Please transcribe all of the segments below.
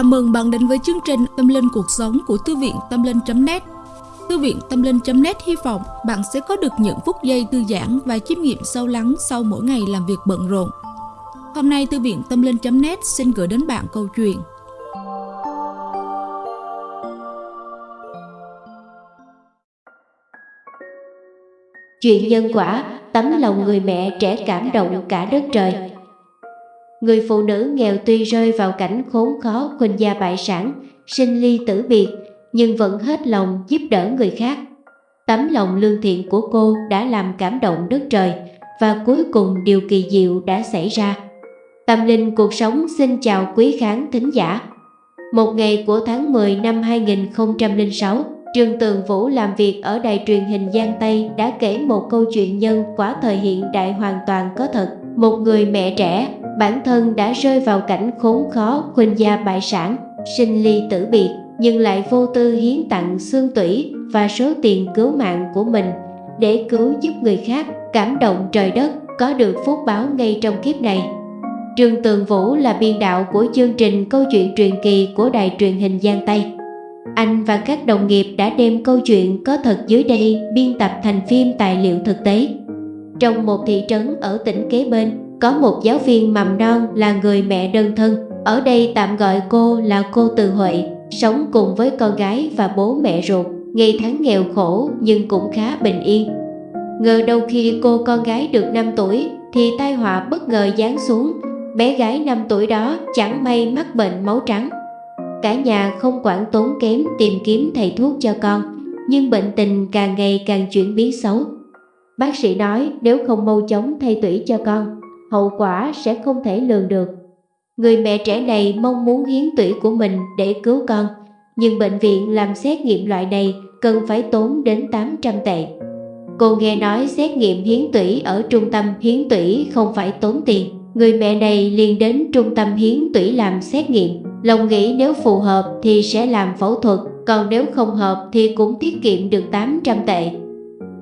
Chào mừng bạn đến với chương trình Tâm Linh Cuộc Sống của Thư viện Tâm Linh.net Thư viện Tâm Linh.net hy vọng bạn sẽ có được những phút giây thư giãn và chiêm nghiệm sâu lắng sau mỗi ngày làm việc bận rộn. Hôm nay Thư viện Tâm Linh.net xin gửi đến bạn câu chuyện. Chuyện nhân quả, tấm lòng người mẹ trẻ cảm động cả đất trời. Người phụ nữ nghèo tuy rơi vào cảnh khốn khó khuynh gia bại sản, sinh ly tử biệt, nhưng vẫn hết lòng giúp đỡ người khác. Tấm lòng lương thiện của cô đã làm cảm động đất trời và cuối cùng điều kỳ diệu đã xảy ra. Tâm linh cuộc sống xin chào quý khán thính giả. Một ngày của tháng 10 năm 2006, Trương Tường Vũ làm việc ở đài truyền hình Giang Tây đã kể một câu chuyện nhân quả thời hiện đại hoàn toàn có thật. Một người mẹ trẻ bản thân đã rơi vào cảnh khốn khó khuynh gia bại sản, sinh ly tử biệt, nhưng lại vô tư hiến tặng xương tủy và số tiền cứu mạng của mình để cứu giúp người khác, cảm động trời đất, có được phúc báo ngay trong kiếp này. Trương Tường Vũ là biên đạo của chương trình Câu chuyện truyền kỳ của đài truyền hình Giang Tây. Anh và các đồng nghiệp đã đem câu chuyện có thật dưới đây biên tập thành phim tài liệu thực tế. Trong một thị trấn ở tỉnh kế bên, có một giáo viên mầm non là người mẹ đơn thân, ở đây tạm gọi cô là cô Từ Huệ, sống cùng với con gái và bố mẹ ruột, ngày tháng nghèo khổ nhưng cũng khá bình yên. Ngờ đâu khi cô con gái được 5 tuổi thì tai họa bất ngờ giáng xuống, bé gái 5 tuổi đó chẳng may mắc bệnh máu trắng. Cả nhà không quản tốn kém tìm kiếm thầy thuốc cho con, nhưng bệnh tình càng ngày càng chuyển biến xấu. Bác sĩ nói nếu không mau chóng thay tủy cho con hậu quả sẽ không thể lường được. Người mẹ trẻ này mong muốn hiến tủy của mình để cứu con, nhưng bệnh viện làm xét nghiệm loại này cần phải tốn đến 800 tệ. Cô nghe nói xét nghiệm hiến tủy ở trung tâm hiến tủy không phải tốn tiền. Người mẹ này liền đến trung tâm hiến tủy làm xét nghiệm. Lòng nghĩ nếu phù hợp thì sẽ làm phẫu thuật, còn nếu không hợp thì cũng tiết kiệm được 800 tệ.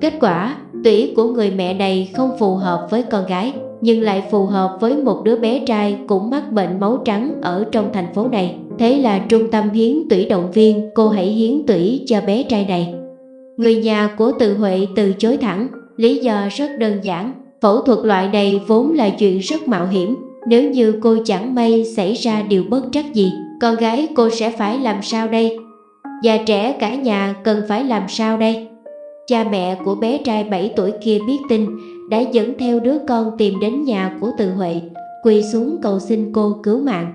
Kết quả, tủy của người mẹ này không phù hợp với con gái nhưng lại phù hợp với một đứa bé trai cũng mắc bệnh máu trắng ở trong thành phố này. Thế là trung tâm hiến tủy động viên cô hãy hiến tủy cho bé trai này. Người nhà của Từ Huệ từ chối thẳng, lý do rất đơn giản. Phẫu thuật loại này vốn là chuyện rất mạo hiểm. Nếu như cô chẳng may xảy ra điều bất trắc gì, con gái cô sẽ phải làm sao đây? Già trẻ cả nhà cần phải làm sao đây? Cha mẹ của bé trai 7 tuổi kia biết tin đã dẫn theo đứa con tìm đến nhà của Từ Huệ, quỳ xuống cầu xin cô cứu mạng.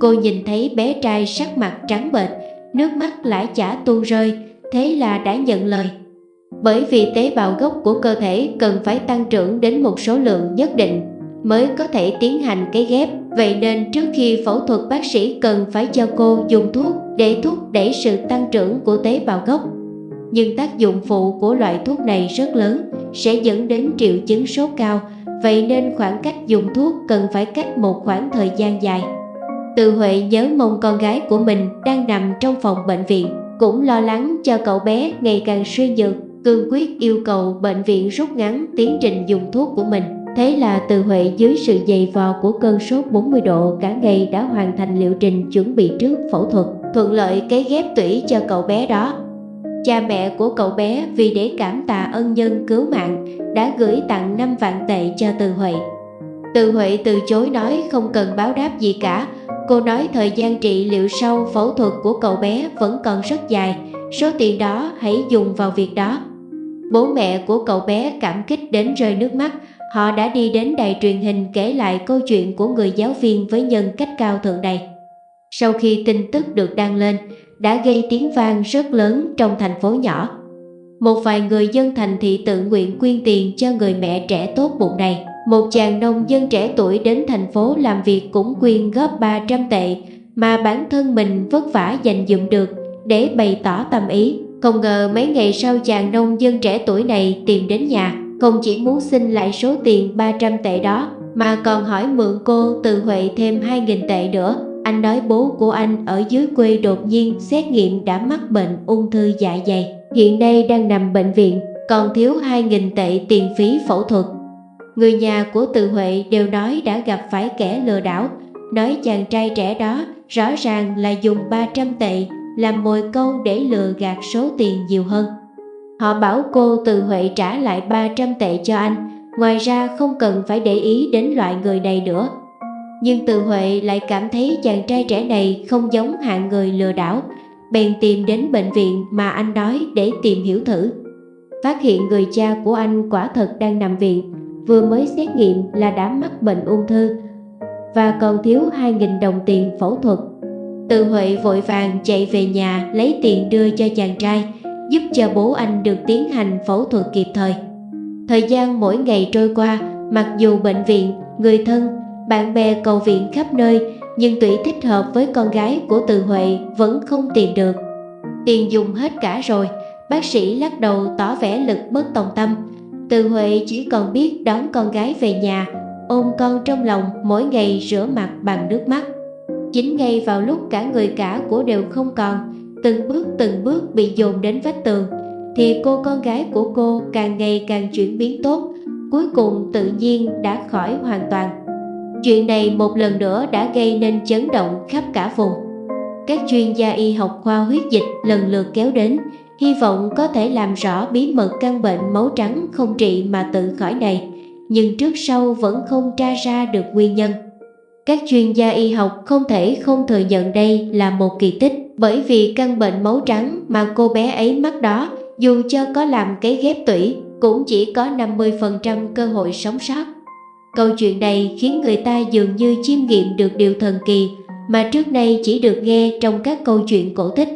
Cô nhìn thấy bé trai sắc mặt trắng bệch, nước mắt lã chả tuôn rơi, thế là đã nhận lời. Bởi vì tế bào gốc của cơ thể cần phải tăng trưởng đến một số lượng nhất định mới có thể tiến hành cái ghép. Vậy nên trước khi phẫu thuật bác sĩ cần phải cho cô dùng thuốc để thúc đẩy sự tăng trưởng của tế bào gốc nhưng tác dụng phụ của loại thuốc này rất lớn, sẽ dẫn đến triệu chứng sốt cao, vậy nên khoảng cách dùng thuốc cần phải cách một khoảng thời gian dài. Từ Huệ nhớ mong con gái của mình đang nằm trong phòng bệnh viện, cũng lo lắng cho cậu bé ngày càng suy nhược, cương quyết yêu cầu bệnh viện rút ngắn tiến trình dùng thuốc của mình. Thế là Từ Huệ dưới sự dày vò của cơn sốt 40 độ cả ngày đã hoàn thành liệu trình chuẩn bị trước phẫu thuật, thuận lợi cái ghép tủy cho cậu bé đó. Cha mẹ của cậu bé vì để cảm tạ ân nhân cứu mạng đã gửi tặng 5 vạn tệ cho Từ Huệ. Từ Huệ từ chối nói không cần báo đáp gì cả. Cô nói thời gian trị liệu sau phẫu thuật của cậu bé vẫn còn rất dài, số tiền đó hãy dùng vào việc đó. Bố mẹ của cậu bé cảm kích đến rơi nước mắt, họ đã đi đến đài truyền hình kể lại câu chuyện của người giáo viên với nhân cách cao thượng này. Sau khi tin tức được đăng lên, đã gây tiếng vang rất lớn trong thành phố nhỏ. Một vài người dân thành thị tự nguyện quyên tiền cho người mẹ trẻ tốt bụng này. Một chàng nông dân trẻ tuổi đến thành phố làm việc cũng quyên góp 300 tệ mà bản thân mình vất vả dành dụm được để bày tỏ tâm ý. Không ngờ mấy ngày sau chàng nông dân trẻ tuổi này tìm đến nhà, không chỉ muốn xin lại số tiền 300 tệ đó mà còn hỏi mượn cô từ Huệ thêm 2.000 tệ nữa anh nói bố của anh ở dưới quê đột nhiên xét nghiệm đã mắc bệnh ung thư dạ dày. Hiện nay đang nằm bệnh viện, còn thiếu 2.000 tệ tiền phí phẫu thuật. Người nhà của Từ Huệ đều nói đã gặp phải kẻ lừa đảo, nói chàng trai trẻ đó rõ ràng là dùng 300 tệ làm mồi câu để lừa gạt số tiền nhiều hơn. Họ bảo cô từ Huệ trả lại 300 tệ cho anh, ngoài ra không cần phải để ý đến loại người này nữa. Nhưng từ Huệ lại cảm thấy chàng trai trẻ này không giống hạng người lừa đảo, bèn tìm đến bệnh viện mà anh nói để tìm hiểu thử. Phát hiện người cha của anh quả thật đang nằm viện, vừa mới xét nghiệm là đã mắc bệnh ung thư và còn thiếu 2.000 đồng tiền phẫu thuật. Từ Huệ vội vàng chạy về nhà lấy tiền đưa cho chàng trai, giúp cho bố anh được tiến hành phẫu thuật kịp thời. Thời gian mỗi ngày trôi qua, mặc dù bệnh viện, người thân, bạn bè cầu viện khắp nơi, nhưng tủy thích hợp với con gái của Từ Huệ vẫn không tìm được. Tiền dùng hết cả rồi, bác sĩ lắc đầu tỏ vẻ lực bất tòng tâm. Từ Huệ chỉ còn biết đón con gái về nhà, ôm con trong lòng mỗi ngày rửa mặt bằng nước mắt. Chính ngay vào lúc cả người cả của đều không còn, từng bước từng bước bị dồn đến vách tường, thì cô con gái của cô càng ngày càng chuyển biến tốt, cuối cùng tự nhiên đã khỏi hoàn toàn. Chuyện này một lần nữa đã gây nên chấn động khắp cả vùng. Các chuyên gia y học khoa huyết dịch lần lượt kéo đến, hy vọng có thể làm rõ bí mật căn bệnh máu trắng không trị mà tự khỏi này, nhưng trước sau vẫn không tra ra được nguyên nhân. Các chuyên gia y học không thể không thừa nhận đây là một kỳ tích bởi vì căn bệnh máu trắng mà cô bé ấy mắc đó dù cho có làm cấy ghép tủy cũng chỉ có 50% cơ hội sống sót. Câu chuyện này khiến người ta dường như chiêm nghiệm được điều thần kỳ mà trước nay chỉ được nghe trong các câu chuyện cổ tích.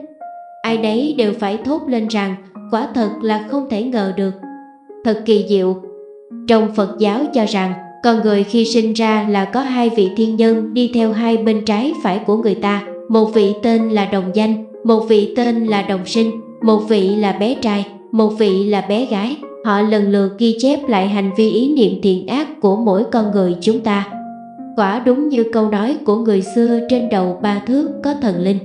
Ai nấy đều phải thốt lên rằng quả thật là không thể ngờ được. Thật kỳ diệu. Trong Phật giáo cho rằng con người khi sinh ra là có hai vị thiên nhân đi theo hai bên trái phải của người ta. Một vị tên là đồng danh, một vị tên là đồng sinh, một vị là bé trai, một vị là bé gái. Họ lần lượt ghi chép lại hành vi ý niệm thiện ác của mỗi con người chúng ta. Quả đúng như câu nói của người xưa trên đầu ba thước có thần linh.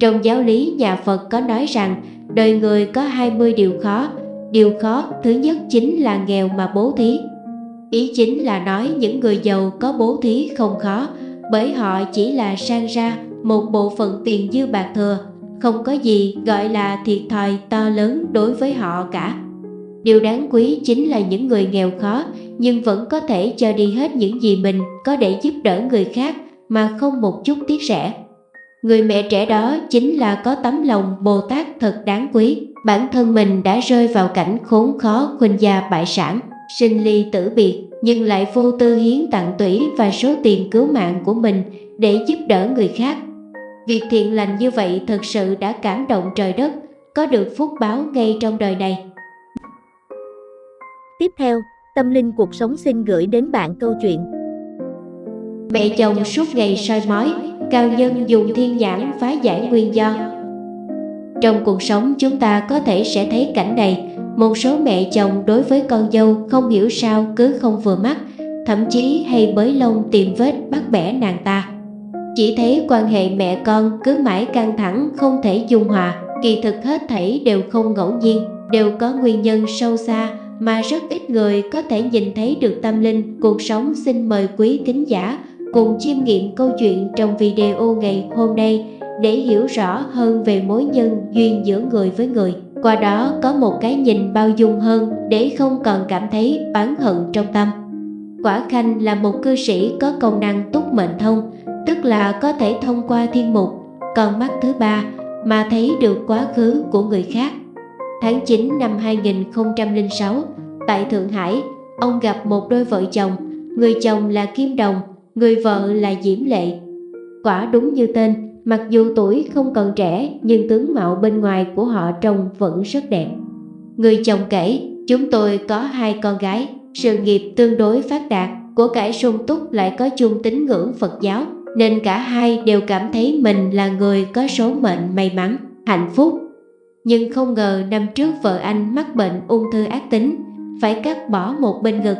Trong giáo lý nhà Phật có nói rằng đời người có 20 điều khó. Điều khó thứ nhất chính là nghèo mà bố thí. Ý chính là nói những người giàu có bố thí không khó bởi họ chỉ là sang ra một bộ phận tiền dư bạc thừa, không có gì gọi là thiệt thòi to lớn đối với họ cả. Điều đáng quý chính là những người nghèo khó nhưng vẫn có thể cho đi hết những gì mình có để giúp đỡ người khác mà không một chút tiếc rẻ. Người mẹ trẻ đó chính là có tấm lòng Bồ Tát thật đáng quý. Bản thân mình đã rơi vào cảnh khốn khó khuynh gia bại sản, sinh ly tử biệt nhưng lại vô tư hiến tặng tủy và số tiền cứu mạng của mình để giúp đỡ người khác. Việc thiện lành như vậy thật sự đã cảm động trời đất, có được phúc báo ngay trong đời này. Tiếp theo, Tâm Linh Cuộc Sống xin gửi đến bạn câu chuyện Mẹ chồng suốt ngày soi mói, cao nhân dùng thiên nhãn phá giải nguyên do. Trong cuộc sống chúng ta có thể sẽ thấy cảnh này, một số mẹ chồng đối với con dâu không hiểu sao cứ không vừa mắt, thậm chí hay bới lông tìm vết bắt bẻ nàng ta. Chỉ thấy quan hệ mẹ con cứ mãi căng thẳng không thể dung hòa, kỳ thực hết thảy đều không ngẫu nhiên, đều có nguyên nhân sâu xa mà rất ít người có thể nhìn thấy được tâm linh, cuộc sống. Xin mời quý thính giả cùng chiêm nghiệm câu chuyện trong video ngày hôm nay để hiểu rõ hơn về mối nhân duyên giữa người với người. Qua đó có một cái nhìn bao dung hơn để không còn cảm thấy oán hận trong tâm. Quả khanh là một cư sĩ có công năng túc mệnh thông, tức là có thể thông qua thiên mục con mắt thứ ba mà thấy được quá khứ của người khác. Tháng 9 năm 2006, tại Thượng Hải, ông gặp một đôi vợ chồng, người chồng là Kim Đồng, người vợ là Diễm Lệ. Quả đúng như tên, mặc dù tuổi không còn trẻ nhưng tướng mạo bên ngoài của họ trông vẫn rất đẹp. Người chồng kể, chúng tôi có hai con gái, sự nghiệp tương đối phát đạt, của cải sung túc lại có chung tín ngưỡng Phật giáo, nên cả hai đều cảm thấy mình là người có số mệnh may mắn, hạnh phúc nhưng không ngờ năm trước vợ anh mắc bệnh ung thư ác tính, phải cắt bỏ một bên ngực.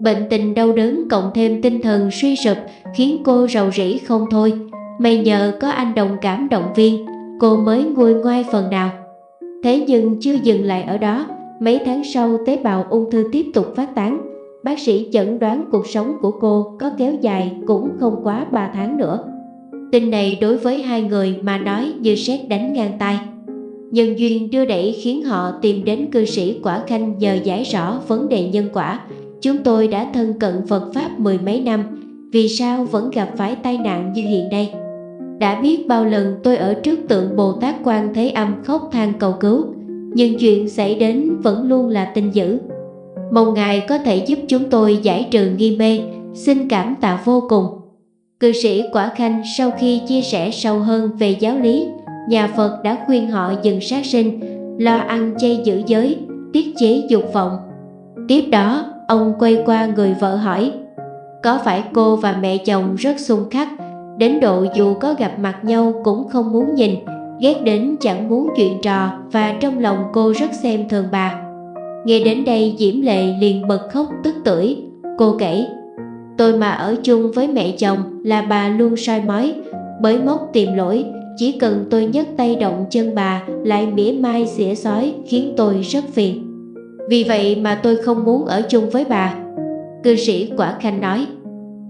Bệnh tình đau đớn cộng thêm tinh thần suy sụp khiến cô rầu rĩ không thôi. May nhờ có anh đồng cảm động viên, cô mới nguôi ngoai phần nào. Thế nhưng chưa dừng lại ở đó, mấy tháng sau tế bào ung thư tiếp tục phát tán. Bác sĩ chẩn đoán cuộc sống của cô có kéo dài cũng không quá 3 tháng nữa. Tin này đối với hai người mà nói như sét đánh ngang tay Nhân duyên đưa đẩy khiến họ tìm đến cư sĩ Quả Khanh nhờ giải rõ vấn đề nhân quả. Chúng tôi đã thân cận Phật Pháp mười mấy năm, Vì sao vẫn gặp phải tai nạn như hiện nay? Đã biết bao lần tôi ở trước tượng Bồ Tát Quan Thế Âm khóc than cầu cứu, Nhưng chuyện xảy đến vẫn luôn là tin dữ. Mong Ngài có thể giúp chúng tôi giải trừ nghi mê, Xin cảm tạ vô cùng. Cư sĩ Quả Khanh sau khi chia sẻ sâu hơn về giáo lý Nhà Phật đã khuyên họ dừng sát sinh, Lo ăn chay giữ giới, Tiết chế dục vọng. Tiếp đó, ông quay qua người vợ hỏi, Có phải cô và mẹ chồng rất xung khắc, Đến độ dù có gặp mặt nhau cũng không muốn nhìn, Ghét đến chẳng muốn chuyện trò Và trong lòng cô rất xem thường bà? Nghe đến đây, Diễm Lệ liền bật khóc tức tưởi. Cô kể, Tôi mà ở chung với mẹ chồng là bà luôn soi mói, bới móc tìm lỗi chỉ cần tôi nhấc tay động chân bà Lại mỉa mai xỉa sói khiến tôi rất phiền. Vì vậy mà tôi không muốn ở chung với bà. Cư sĩ Quả Khanh nói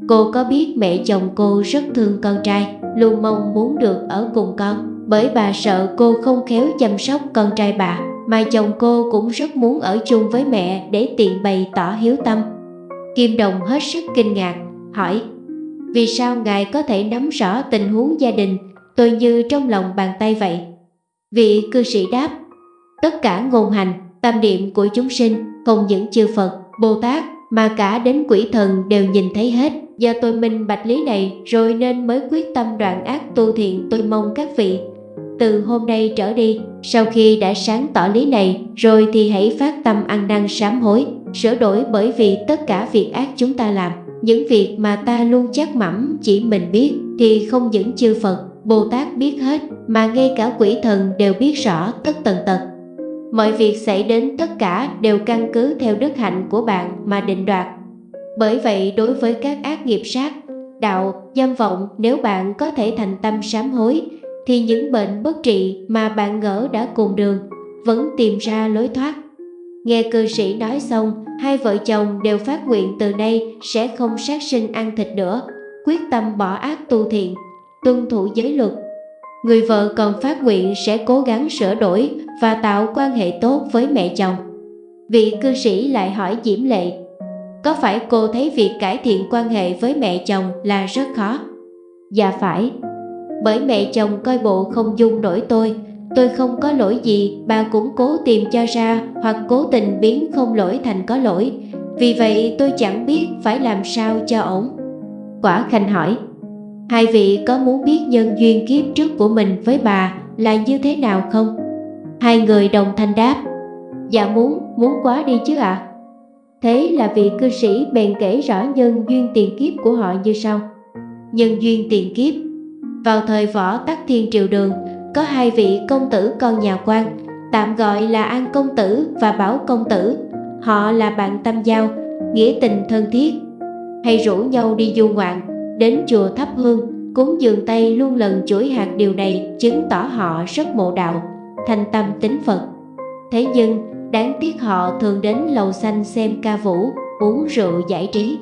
Cô có biết mẹ chồng cô rất thương con trai Luôn mong muốn được ở cùng con Bởi bà sợ cô không khéo chăm sóc con trai bà Mà chồng cô cũng rất muốn ở chung với mẹ Để tiện bày tỏ hiếu tâm. Kim Đồng hết sức kinh ngạc, hỏi Vì sao Ngài có thể nắm rõ tình huống gia đình tôi như trong lòng bàn tay vậy? Vị cư sĩ đáp Tất cả ngôn hành, tâm niệm của chúng sinh Không những chư Phật, Bồ Tát Mà cả đến quỷ thần đều nhìn thấy hết. Do tôi minh bạch lý này Rồi nên mới quyết tâm đoạn ác tu thiện Tôi mong các vị. Từ hôm nay trở đi Sau khi đã sáng tỏ lý này Rồi thì hãy phát tâm ăn năn sám hối sửa đổi bởi vì tất cả việc ác chúng ta làm. Những việc mà ta luôn chắc mẩm chỉ mình biết thì không những chư Phật, Bồ Tát biết hết mà ngay cả quỷ thần đều biết rõ tất tần tật. Mọi việc xảy đến tất cả đều căn cứ theo đức hạnh của bạn mà định đoạt. Bởi vậy đối với các ác nghiệp sát, đạo, dâm vọng nếu bạn có thể thành tâm sám hối thì những bệnh bất trị mà bạn ngỡ đã cùng đường vẫn tìm ra lối thoát Nghe cư sĩ nói xong, hai vợ chồng đều phát nguyện từ nay sẽ không sát sinh ăn thịt nữa, quyết tâm bỏ ác tu thiện, tuân thủ giới luật. Người vợ còn phát nguyện sẽ cố gắng sửa đổi và tạo quan hệ tốt với mẹ chồng. Vị cư sĩ lại hỏi Diễm Lệ, có phải cô thấy việc cải thiện quan hệ với mẹ chồng là rất khó? Dạ phải, bởi mẹ chồng coi bộ không dung nổi tôi, Tôi không có lỗi gì, bà cũng cố tìm cho ra hoặc cố tình biến không lỗi thành có lỗi. Vì vậy tôi chẳng biết phải làm sao cho ổn. Quả Khanh hỏi, hai vị có muốn biết nhân duyên kiếp trước của mình với bà là như thế nào không? Hai người đồng thanh đáp, dạ muốn, muốn quá đi chứ ạ. À? Thế là vị cư sĩ bèn kể rõ nhân duyên tiền kiếp của họ như sau. Nhân duyên tiền kiếp Vào thời võ tắc thiên triều đường, có hai vị công tử con nhà quan, tạm gọi là An Công Tử và Bảo Công Tử. Họ là bạn tâm giao, nghĩa tình thân thiết, hay rủ nhau đi du ngoạn, đến chùa thắp hương, cúng dường tay luôn lần chuỗi hạt điều này chứng tỏ họ rất mộ đạo, thành tâm tính Phật. Thế nhưng, đáng tiếc họ thường đến lầu xanh xem ca vũ, uống rượu giải trí.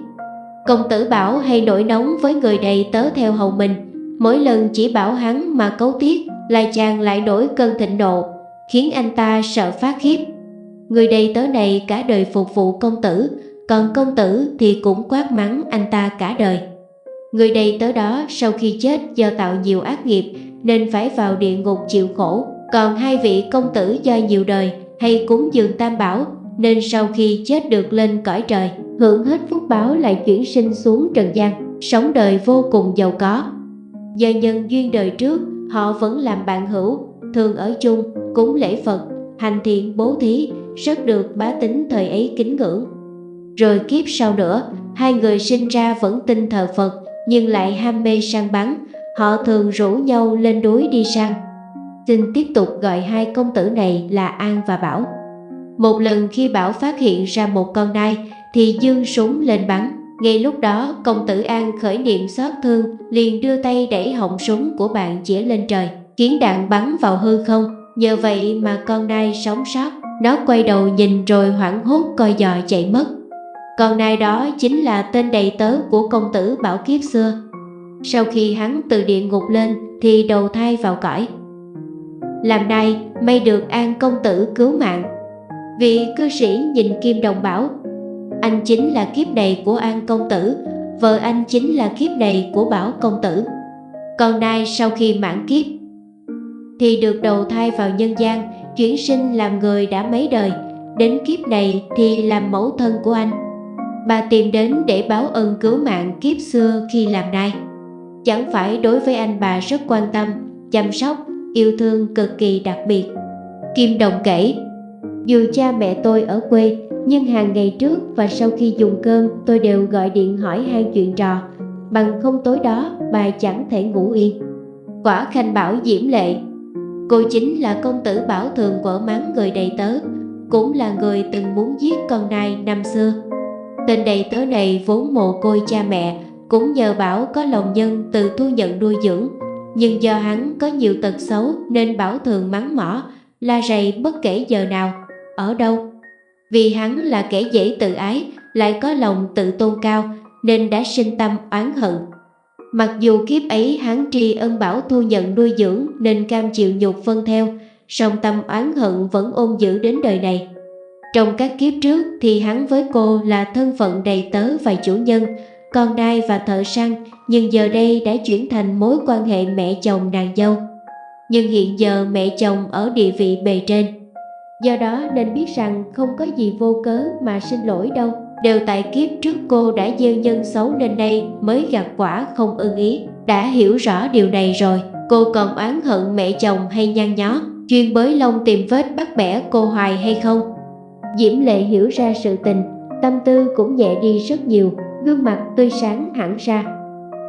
Công tử Bảo hay nổi nóng với người đầy tớ theo hầu mình, mỗi lần chỉ bảo hắn mà cấu tiết lại chàng lại nổi cơn thịnh nộ, khiến anh ta sợ phát khiếp. Người đầy tớ này cả đời phục vụ công tử, còn công tử thì cũng quát mắng anh ta cả đời. Người đầy tớ đó sau khi chết do tạo nhiều ác nghiệp nên phải vào địa ngục chịu khổ, còn hai vị công tử do nhiều đời hay cúng dường tam bảo nên sau khi chết được lên cõi trời, hưởng hết phúc báo lại chuyển sinh xuống trần gian, sống đời vô cùng giàu có. Do nhân duyên đời trước Họ vẫn làm bạn hữu, thường ở chung, cúng lễ Phật, hành thiện bố thí, rất được bá tính thời ấy kính ngưỡng. Rồi kiếp sau nữa, hai người sinh ra vẫn tin thờ Phật, nhưng lại ham mê săn bắn, họ thường rủ nhau lên núi đi săn. Xin tiếp tục gọi hai công tử này là An và Bảo. Một lần khi Bảo phát hiện ra một con nai, thì dương súng lên bắn. Ngay lúc đó công tử An khởi niệm xót thương liền đưa tay đẩy họng súng của bạn chĩa lên trời Khiến đạn bắn vào hư không Nhờ vậy mà con nai sống sót Nó quay đầu nhìn rồi hoảng hốt coi dò chạy mất còn nai đó chính là tên đầy tớ của công tử Bảo Kiếp xưa Sau khi hắn từ địa ngục lên thì đầu thai vào cõi. Làm nay may được an công tử cứu mạng. Vị cư sĩ nhìn Kim Đồng bảo, anh chính là kiếp này của an công tử, vợ anh chính là kiếp này của bảo công tử. Còn nay sau khi mãn kiếp thì được đầu thai vào nhân gian, chuyển sinh làm người đã mấy đời, đến kiếp này thì làm mẫu thân của anh. Bà tìm đến để báo ơn cứu mạng kiếp xưa khi làm nai. Chẳng phải đối với anh bà rất quan tâm, chăm sóc, yêu thương cực kỳ đặc biệt. Kim Đồng kể, dù cha mẹ tôi ở quê, nhưng hàng ngày trước và sau khi dùng cơm tôi đều gọi điện hỏi hai chuyện trò, bằng không tối đó bà chẳng thể ngủ yên. Quả khanh bảo diễm lệ, cô chính là công tử bảo thường vợ mắng người đầy tớ, cũng là người từng muốn giết con nai năm xưa. Tên đầy tớ này vốn mồ côi cha mẹ, cũng nhờ Bảo có lòng nhân từ thu nhận nuôi dưỡng. Nhưng do hắn có nhiều tật xấu nên Bảo thường mắng mỏ, la rầy bất kể giờ nào, ở đâu. Vì hắn là kẻ dễ tự ái, lại có lòng tự tôn cao nên đã sinh tâm oán hận. Mặc dù kiếp ấy hắn tri ân Bảo thu nhận nuôi dưỡng nên cam chịu nhục phân theo, song tâm oán hận vẫn ôm giữ đến đời này. Trong các kiếp trước thì hắn với cô là thân phận đầy tớ và chủ nhân, con đai và thợ săn, nhưng giờ đây đã chuyển thành mối quan hệ mẹ chồng nàng dâu. Nhưng hiện giờ mẹ chồng ở địa vị bề trên. Do đó nên biết rằng không có gì vô cớ mà xin lỗi đâu, đều tại kiếp trước cô đã gieo nhân xấu nên đây mới gặt quả không ưng ý. Đã hiểu rõ điều này rồi, cô còn oán hận mẹ chồng hay nhăn nhó, chuyên bới lông tìm vết bắt bẻ cô hoài hay không? Diễm Lệ hiểu ra sự tình, tâm tư cũng nhẹ đi rất nhiều, gương mặt tươi sáng hẳn ra.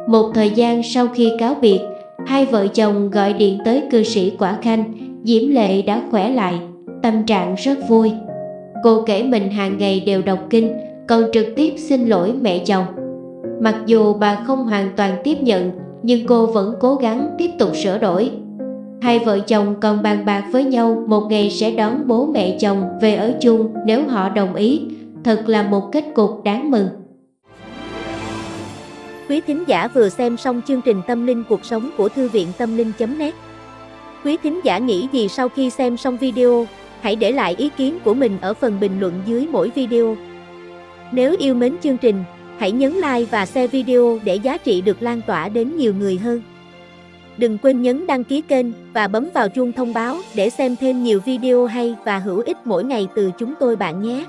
Một thời gian sau khi cáo biệt, hai vợ chồng gọi điện tới cư sĩ Quả Khanh, Diễm Lệ đã khỏe lại, tâm trạng rất vui. Cô kể mình hàng ngày đều đọc kinh, còn trực tiếp xin lỗi mẹ chồng. Mặc dù bà không hoàn toàn tiếp nhận, nhưng cô vẫn cố gắng tiếp tục sửa đổi. Hai vợ chồng còn bàn bạc với nhau một ngày sẽ đón bố mẹ chồng về ở chung nếu họ đồng ý. Thật là một kết cục đáng mừng. Quý thính giả vừa xem xong chương trình Tâm linh cuộc sống của Thư viện Tâm linh.net Quý thính giả nghĩ gì sau khi xem xong video, hãy để lại ý kiến của mình ở phần bình luận dưới mỗi video. Nếu yêu mến chương trình, hãy nhấn like và share video để giá trị được lan tỏa đến nhiều người hơn. Đừng quên nhấn đăng ký kênh và bấm vào chuông thông báo để xem thêm nhiều video hay và hữu ích mỗi ngày từ chúng tôi bạn nhé.